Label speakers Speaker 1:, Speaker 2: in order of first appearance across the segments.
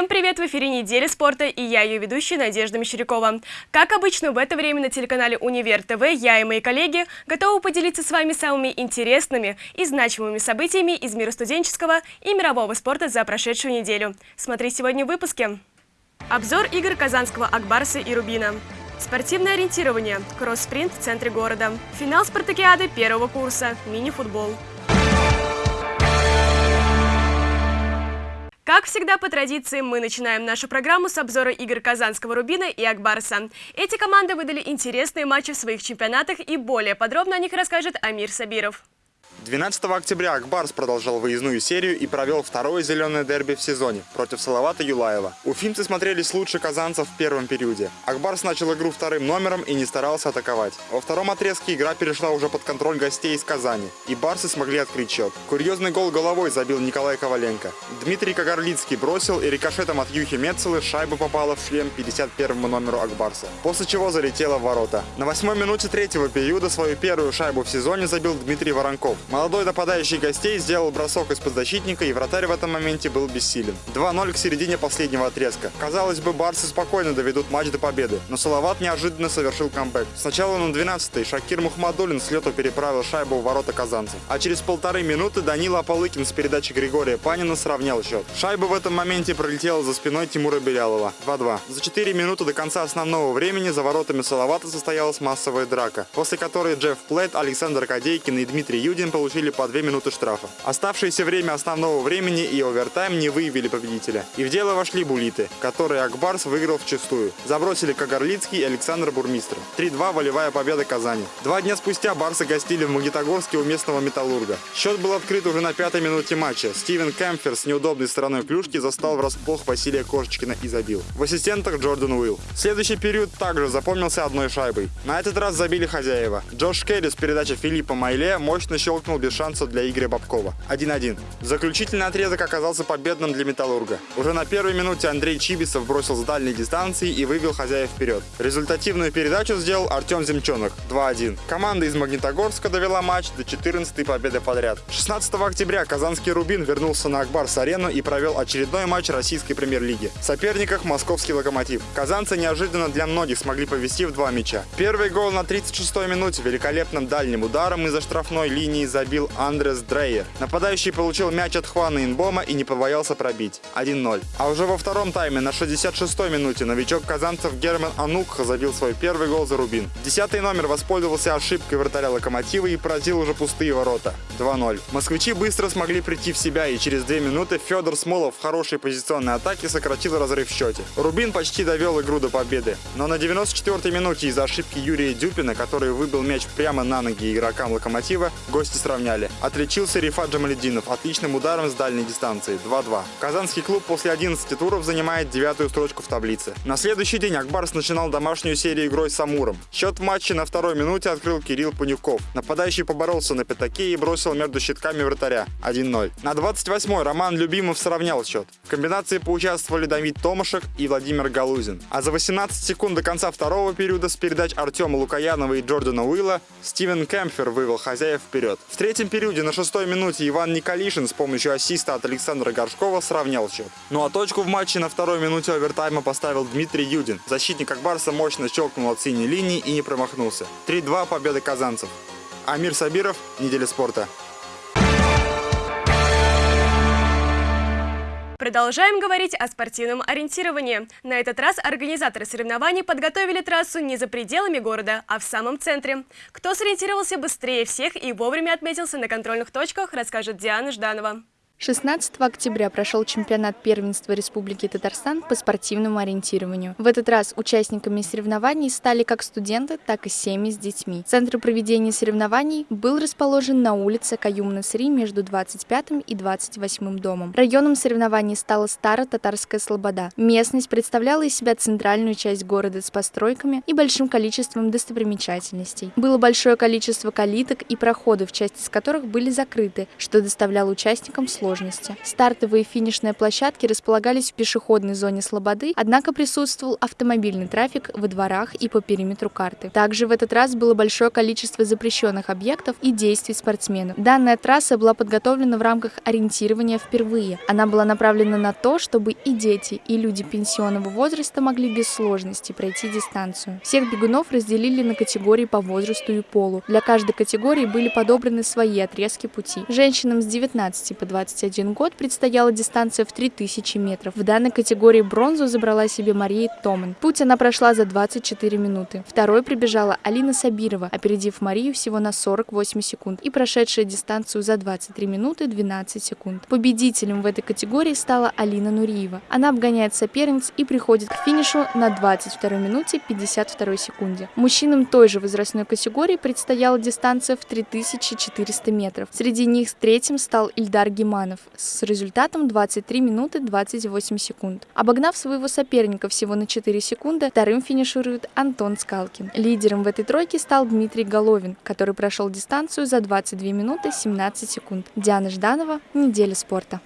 Speaker 1: Всем привет! В эфире «Неделя спорта» и я, ее ведущая Надежда Мещерякова. Как обычно, в это время на телеканале «Универ ТВ» я и мои коллеги готовы поделиться с вами самыми интересными и значимыми событиями из мира студенческого и мирового спорта за прошедшую неделю. Смотри сегодня в выпуске. Обзор игр Казанского Акбарса и Рубина. Спортивное ориентирование, кросс-спринт в центре города. Финал спартакиады первого курса, мини-футбол. Как всегда, по традиции, мы начинаем нашу программу с обзора игр Казанского Рубина и Акбарса. Эти команды выдали интересные матчи в своих чемпионатах и более подробно о них расскажет Амир Сабиров.
Speaker 2: 12 октября Акбарс продолжал выездную серию и провел второе зеленое дерби в сезоне против Салавата Юлаева. Уфимцы смотрелись лучше казанцев в первом периоде. Акбарс начал игру вторым номером и не старался атаковать. Во втором отрезке игра перешла уже под контроль гостей из Казани, и барсы смогли открыть счет. Курьезный гол головой забил Николай Коваленко. Дмитрий Кагарлицкий бросил, и рикошетом от Юхи Мецелы шайба попала в шлем 51 номеру Акбарса, после чего залетела в ворота. На восьмой минуте третьего периода свою первую шайбу в сезоне забил Дмитрий Воронков. Молодой нападающий гостей сделал бросок из-под защитника, и вратарь в этом моменте был бессилен. 2-0 к середине последнего отрезка. Казалось бы, барсы спокойно доведут матч до победы, но Салават неожиданно совершил камбэк. Сначала на 12-й Шакир Мухмадулин с лету переправил шайбу в ворота казанцев. А через полторы минуты Данила Аполыкин с передачи Григория Панина сравнял счет. Шайба в этом моменте пролетела за спиной Тимура Белялова. 2-2. За 4 минуты до конца основного времени за воротами Салавата состоялась массовая драка, после которой Джефф Плейт, Александр Кадейкин и Дмитрий Юдин получили по 2 минуты штрафа. Оставшееся время основного времени и овертайм не выявили победителя. И в дело вошли булиты, которые Акбарс выиграл в чистую. Забросили Кагарлицкий и Александр Бурмистр. 3-2 волевая победа Казани. Два дня спустя барсы гостили в Магнитогорске у местного Металлурга. Счет был открыт уже на пятой минуте матча. Стивен Кемфер с неудобной стороной клюшки застал врасплох Василия Кошечкина и забил. В ассистентах Джордан Уилл. Следующий период также запомнился одной шайбой. На этот раз забили хозяева. Джош Келли с передачи Филиппа Майле мощно щелкнул без шанса для Игоря Бабкова. 1-1. Заключительный отрезок оказался победным для «Металлурга». Уже на первой минуте Андрей Чибисов бросил с дальней дистанции и вывел хозяев вперед. Результативную передачу сделал Артем Земчонок. 2-1. Команда из Магнитогорска довела матч до 14-й победы подряд. 16 октября казанский «Рубин» вернулся на Акбарс-арену и провел очередной матч российской премьер-лиги. В соперниках московский «Локомотив». Казанцы неожиданно для многих смогли повести в два мяча. Первый гол на 36-й минуте великолепным дальним ударом из-за штрафной линии забил Андрес Дрейер. Нападающий получил мяч от Хвана Инбома и не побоялся пробить. 1-0. А уже во втором тайме на 66-й минуте новичок казанцев Герман Анукха забил свой первый гол за Рубин. Десятый номер воспользовался ошибкой вратаря Локомотива и поразил уже пустые ворота. 2-0. Москвичи быстро смогли прийти в себя и через две минуты Федор Смолов в хорошей позиционной атаке сократил разрыв в счете. Рубин почти довел игру до победы. Но на 94-й минуте из-за ошибки Юрия Дюпина, который выбил мяч прямо на ноги игрокам Локомотива, гости сравняли. Отличился Рифат Джамалединов отличным ударом с дальней дистанции 2-2. Казанский клуб после 11 туров занимает девятую строчку в таблице. На следующий день Акбарс начинал домашнюю серию игрой с Амуром. Счет в матче на второй минуте открыл Кирилл Панюков. Нападающий поборолся на пятаке и бросил между щитками вратаря 1-0. На 28-й Роман Любимов сравнял счет. В комбинации поучаствовали Давид Томашек и Владимир Галузин. А за 18 секунд до конца второго периода с передач Артема Лукаянова и Джордана Уилла Стивен Кемпфер вывел хозяев вперед. В третьем периоде на шестой минуте Иван Николишин с помощью ассиста от Александра Горшкова сравнял счет. Ну а точку в матче на второй минуте овертайма поставил Дмитрий Юдин. Защитник Акбарса мощно щелкнул от синей линии и не промахнулся. 3-2 победа казанцев. Амир Сабиров, Неделя спорта.
Speaker 1: Продолжаем говорить о спортивном ориентировании. На этот раз организаторы соревнований подготовили трассу не за пределами города, а в самом центре. Кто сориентировался быстрее всех и вовремя отметился на контрольных точках, расскажет Диана Жданова.
Speaker 3: 16 октября прошел чемпионат первенства Республики Татарстан по спортивному ориентированию. В этот раз участниками соревнований стали как студенты, так и семьи с детьми. Центр проведения соревнований был расположен на улице Каюм-Насри между 25 и 28 домом. Районом соревнований стала Старо-Татарская Слобода. Местность представляла из себя центральную часть города с постройками и большим количеством достопримечательностей. Было большое количество калиток и проходов, части из которых были закрыты, что доставляло участникам сложности сложности. Стартовые и финишные площадки располагались в пешеходной зоне Слободы, однако присутствовал автомобильный трафик во дворах и по периметру карты. Также в этот раз было большое количество запрещенных объектов и действий спортсменов. Данная трасса была подготовлена в рамках ориентирования впервые. Она была направлена на то, чтобы и дети, и люди пенсионного возраста могли без сложностей пройти дистанцию. Всех бегунов разделили на категории по возрасту и полу. Для каждой категории были подобраны свои отрезки пути. Женщинам с 19 по 21 год предстояла дистанция в 3000 метров. В данной категории бронзу забрала себе Мария Томан. Путь она прошла за 24 минуты. Второй прибежала Алина Сабирова, опередив Марию всего на 48 секунд и прошедшая дистанцию за 23 минуты 12 секунд. Победителем в этой категории стала Алина Нуриева. Она обгоняет соперниц и приходит к финишу на 22 минуте 52 секунде. Мужчинам той же возрастной категории предстояла дистанция в 3400 метров. Среди них третьим стал Ильдар Гиманов с результатом 23 минуты 28 секунд. Обогнав своего соперника всего на 4 секунды, вторым финиширует Антон Скалкин. Лидером в этой тройке стал Дмитрий Головин, который прошел дистанцию за 22 минуты 17 секунд. Диана Жданова, «Неделя спорта».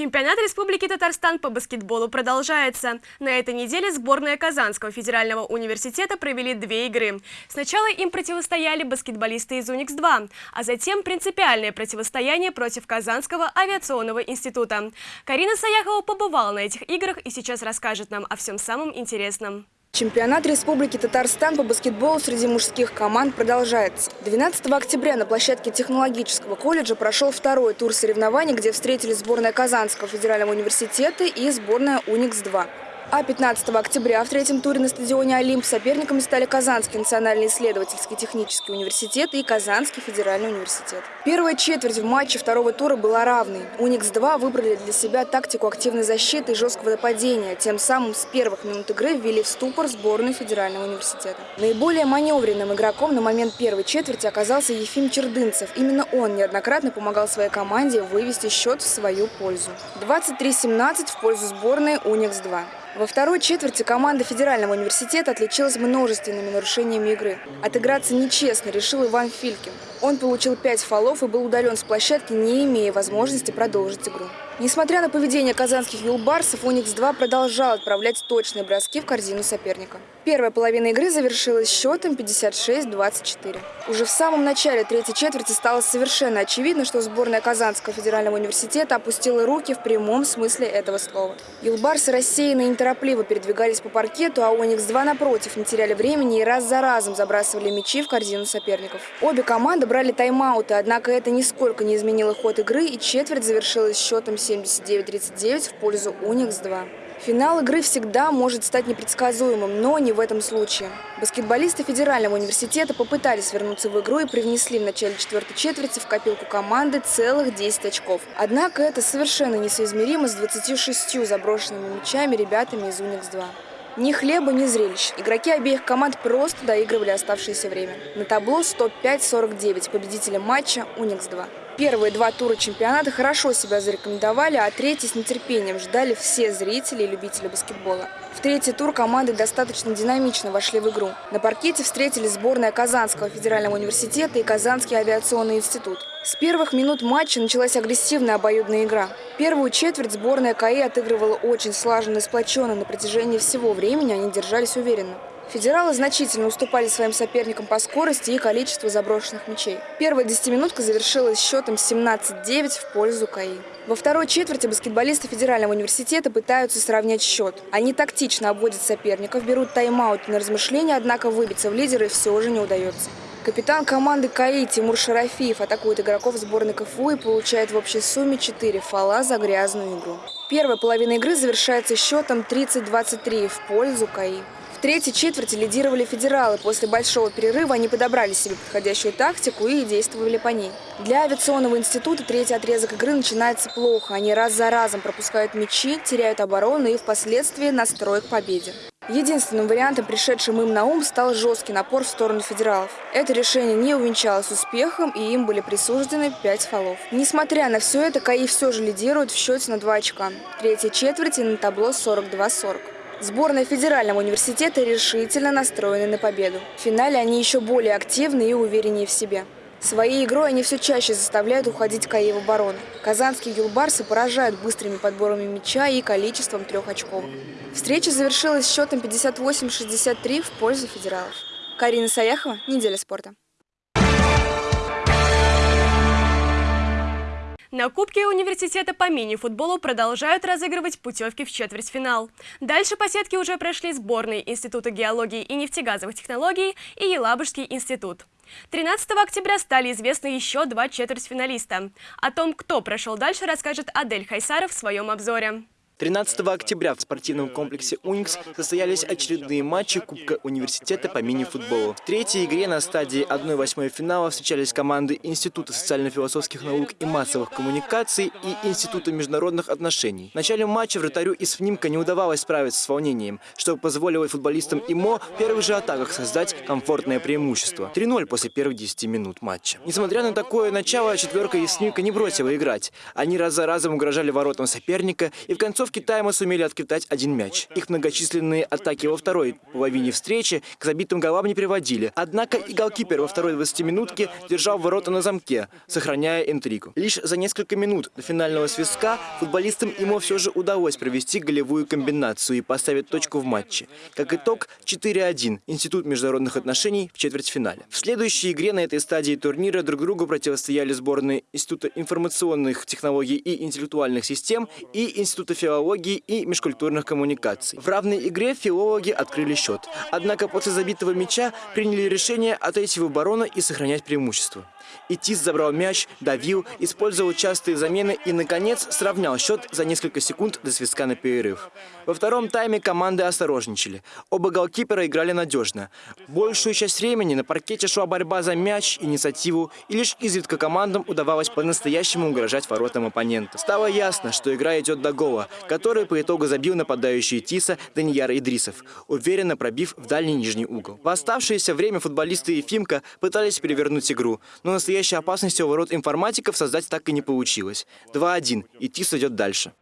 Speaker 1: Чемпионат Республики Татарстан по баскетболу продолжается. На этой неделе сборная Казанского федерального университета провели две игры. Сначала им противостояли баскетболисты из УНИКС-2, а затем принципиальное противостояние против Казанского авиационного института. Карина Саяхова побывала на этих играх и сейчас расскажет нам о всем самом интересном.
Speaker 4: Чемпионат Республики Татарстан по баскетболу среди мужских команд продолжается. 12 октября на площадке технологического колледжа прошел второй тур соревнований, где встретились сборная Казанского федерального университета и сборная УНИКС-2. А 15 октября в третьем туре на стадионе «Олимп» соперниками стали Казанский национальный исследовательский технический университет и Казанский федеральный университет. Первая четверть в матче второго тура была равной. «Уникс-2» выбрали для себя тактику активной защиты и жесткого нападения, тем самым с первых минут игры ввели в ступор сборную федерального университета. Наиболее маневренным игроком на момент первой четверти оказался Ефим Чердынцев. Именно он неоднократно помогал своей команде вывести счет в свою пользу. 23-17 в пользу сборной «Уникс-2». Во второй четверти команда Федерального университета отличилась множественными нарушениями игры. Отыграться нечестно решил Иван Филькин. Он получил пять фолов и был удален с площадки, не имея возможности продолжить игру. Несмотря на поведение казанских юлбарсов, Уникс-2 продолжал отправлять точные броски в корзину соперника. Первая половина игры завершилась счетом 56-24. Уже в самом начале третьей четверти стало совершенно очевидно, что сборная Казанского федерального университета опустила руки в прямом смысле этого слова. Юлбарсы рассеянно и неторопливо передвигались по паркету, а Уникс-2 напротив не теряли времени и раз за разом забрасывали мячи в корзину соперников. Обе команды брали тайм-ауты, однако это нисколько не изменило ход игры, и четверть завершилась счетом 79-39 в пользу Уникс-2. Финал игры всегда может стать непредсказуемым, но не в этом случае. Баскетболисты Федерального университета попытались вернуться в игру и привнесли в начале четвертой четверти в копилку команды целых 10 очков. Однако это совершенно несоизмеримо с 26 заброшенными мячами ребятами из Уникс-2. Ни хлеба, ни зрелищ. Игроки обеих команд просто доигрывали оставшееся время. На табло 105-49 победителем матча Уникс-2. Первые два тура чемпионата хорошо себя зарекомендовали, а третий с нетерпением ждали все зрители и любители баскетбола. В третий тур команды достаточно динамично вошли в игру. На паркете встретились сборная Казанского федерального университета и Казанский авиационный институт. С первых минут матча началась агрессивная обоюдная игра. Первую четверть сборная КАИ отыгрывала очень слаженно и сплоченно. На протяжении всего времени они держались уверенно. Федералы значительно уступали своим соперникам по скорости и количеству заброшенных мячей. Первая десятиминутка завершилась счетом 17-9 в пользу КАИ. Во второй четверти баскетболисты Федерального университета пытаются сравнять счет. Они тактично обводят соперников, берут тайм-аут на размышления, однако выбиться в лидеры все же не удается. Капитан команды КАИ Тимур Шарафиев атакует игроков сборной КФУ и получает в общей сумме 4 фола за грязную игру. Первая половина игры завершается счетом 30-23 в пользу КАИ. В третьей четверти лидировали федералы. После большого перерыва они подобрали себе подходящую тактику и действовали по ней. Для авиационного института третий отрезок игры начинается плохо. Они раз за разом пропускают мячи, теряют оборону и впоследствии настрой к победе. Единственным вариантом, пришедшим им на ум, стал жесткий напор в сторону федералов. Это решение не увенчалось успехом, и им были присуждены 5 фолов. Несмотря на все это, КАИ все же лидирует в счете на 2 очка. Третья и на табло 42-40. Сборная Федерального университета решительно настроены на победу. В финале они еще более активны и увереннее в себе. Своей игрой они все чаще заставляют уходить КАИ в оборону. Казанские юлбарсы поражают быстрыми подборами мяча и количеством трех очков. Встреча завершилась счетом 58-63 в пользу федералов. Карина Саяхова, «Неделя спорта».
Speaker 1: На Кубке университета по мини-футболу продолжают разыгрывать путевки в четвертьфинал. Дальше по сетке уже прошли сборные Института геологии и нефтегазовых технологий и Елабужский институт. 13 октября стали известны еще два четвертьфиналиста. О том, кто прошел дальше, расскажет Адель Хайсаров в своем обзоре.
Speaker 5: 13 октября в спортивном комплексе «Уникс» состоялись очередные матчи Кубка университета по мини-футболу. В третьей игре на стадии 1-8 финала встречались команды Института социально-философских наук и массовых коммуникаций и Института международных отношений. В начале матча вратарю из ФНИМКа не удавалось справиться с волнением, что позволило футболистам ИМО в первых же атаках создать комфортное преимущество. 3-0 после первых 10 минут матча. Несмотря на такое начало, четверка из ФНИМКа не бросила играть. Они раз за разом угрожали воротам соперника и в концовке концовке тайма сумели откидать один мяч. Их многочисленные атаки во второй половине встречи к забитым голам не приводили. Однако и голкипер во второй 20-минутке держал ворота на замке, сохраняя интригу. Лишь за несколько минут до финального свистка футболистам ему все же удалось провести голевую комбинацию и поставить точку в матче. Как итог, 4-1 Институт международных отношений в четвертьфинале. В следующей игре на этой стадии турнира друг другу противостояли сборные Института информационных технологий и интеллектуальных систем и Института филологии филологии и межкультурных коммуникаций. В равной игре филологи открыли счет. Однако после забитого мяча приняли решение отойти в оборону и сохранять преимущество. Итис забрал мяч, давил, использовал частые замены и, наконец, сравнял счет за несколько секунд до свистка на перерыв. Во втором тайме команды осторожничали. Оба голкипера играли надежно. Большую часть времени на паркете шла борьба за мяч, инициативу, и лишь изредка командам удавалось по-настоящему угрожать воротам оппонента. Стало ясно, что игра идет до гола, который по итогу забил нападающий Тиса Данияр Идрисов, уверенно пробив в дальний нижний угол. В оставшееся время футболисты Ефимка пытались перевернуть игру, но настоящей опасности у ворот информатиков создать так и не получилось. 2-1, и Тис идет дальше.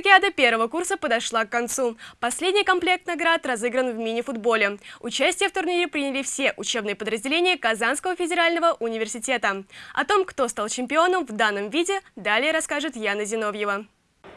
Speaker 1: Спартакиада первого курса подошла к концу. Последний комплект наград разыгран в мини-футболе. Участие в турнире приняли все учебные подразделения Казанского федерального университета. О том, кто стал чемпионом в данном виде, далее расскажет Яна Зиновьева.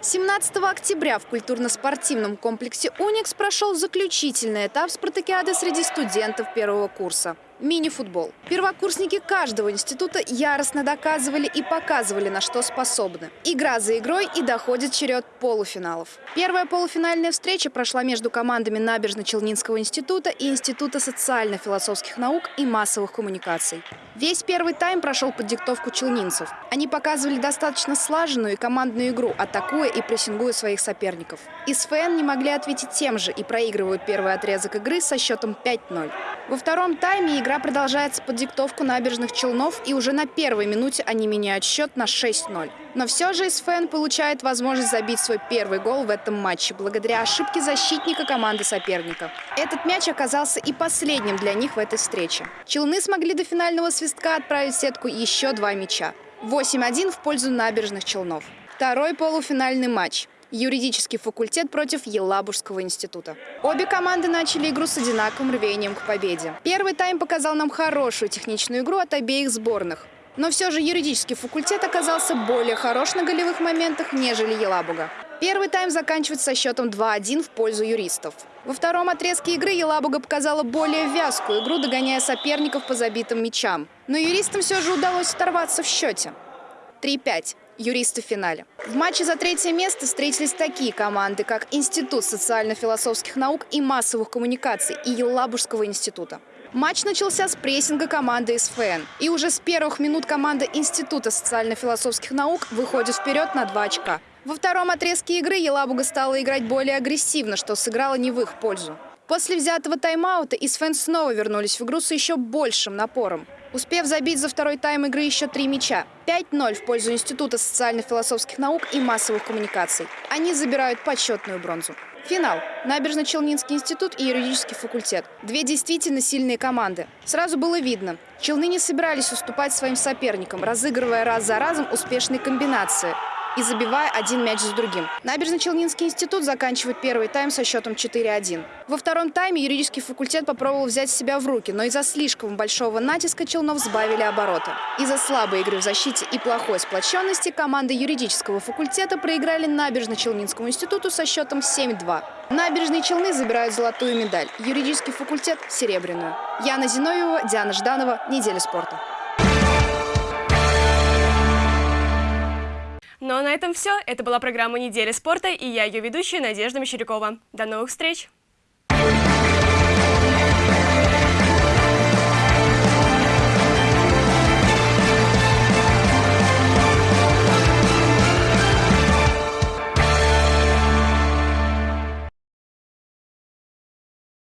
Speaker 6: 17 октября в культурно-спортивном комплексе «Уникс» прошел заключительный этап спартакиады среди студентов первого курса мини-футбол. Первокурсники каждого института яростно доказывали и показывали, на что способны. Игра за игрой и доходит черед полуфиналов. Первая полуфинальная встреча прошла между командами Набережно-Челнинского института и Института социально-философских наук и массовых коммуникаций. Весь первый тайм прошел под диктовку челнинцев. Они показывали достаточно слаженную и командную игру, атакуя и прессингуя своих соперников. Из ФН не могли ответить тем же и проигрывают первый отрезок игры со счетом 5-0. Во втором тайме игра продолжается под диктовку набережных Челнов, и уже на первой минуте они меняют счет на 6-0. Но все же СФН получает возможность забить свой первый гол в этом матче благодаря ошибке защитника команды соперника. Этот мяч оказался и последним для них в этой встрече. Челны смогли до финального свистка отправить в сетку еще два мяча. 8-1 в пользу набережных Челнов. Второй полуфинальный матч юридический факультет против Елабужского института. Обе команды начали игру с одинаковым рвением к победе. Первый тайм показал нам хорошую техничную игру от обеих сборных. Но все же юридический факультет оказался более хорош на голевых моментах, нежели Елабуга. Первый тайм заканчивается со счетом 2-1 в пользу юристов. Во втором отрезке игры Елабуга показала более вязкую игру, догоняя соперников по забитым мячам. Но юристам все же удалось оторваться в счете. 3-5 юристы в финале. В матче за третье место встретились такие команды, как Институт социально-философских наук и массовых коммуникаций и Елабужского института. Матч начался с прессинга команды СФН. И уже с первых минут команда Института социально-философских наук выходит вперед на два очка. Во втором отрезке игры Елабуга стала играть более агрессивно, что сыграло не в их пользу. После взятого тайм-аута ИСФН снова вернулись в игру с еще большим напором успев забить за второй тайм игры еще три мяча. 5-0 в пользу Института социально-философских наук и массовых коммуникаций. Они забирают почетную бронзу. Финал. Набережно-Челнинский институт и юридический факультет. Две действительно сильные команды. Сразу было видно, челны не собирались уступать своим соперникам, разыгрывая раз за разом успешные комбинации. И забивая один мяч за другим. Набережно-Челнинский институт заканчивает первый тайм со счетом 4-1. Во втором тайме юридический факультет попробовал взять себя в руки, но из-за слишком большого натиска Челнов сбавили обороты. Из-за слабой игры в защите и плохой сплоченности команды юридического факультета проиграли Набережно-Челнинскому институту со счетом 7-2. Набережные Челны забирают золотую медаль, юридический факультет – серебряную. Яна Зиновьева, Диана Жданова. Неделя спорта.
Speaker 1: Ну а на этом все. Это была программа «Неделя спорта» и я ее ведущая Надежда Мещерякова. До новых встреч!